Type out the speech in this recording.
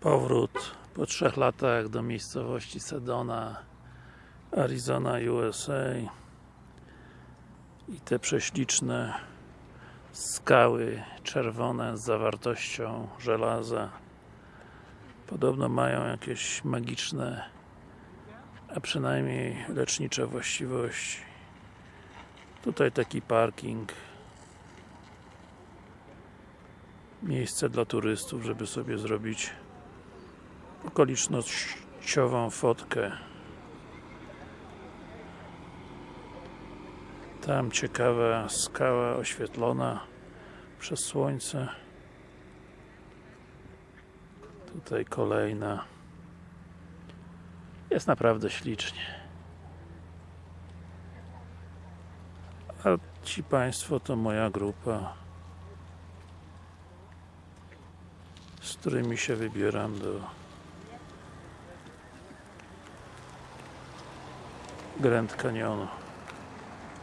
Powrót po trzech latach do miejscowości Sedona, Arizona, USA i te prześliczne skały czerwone z zawartością żelaza. Podobno mają jakieś magiczne a przynajmniej lecznicze właściwości tutaj taki parking. Miejsce dla turystów, żeby sobie zrobić okolicznościową fotkę. Tam ciekawa skała oświetlona przez słońce. Tutaj kolejna. Jest naprawdę ślicznie. A ci Państwo to moja grupa z którymi się wybieram do Grand Canyonu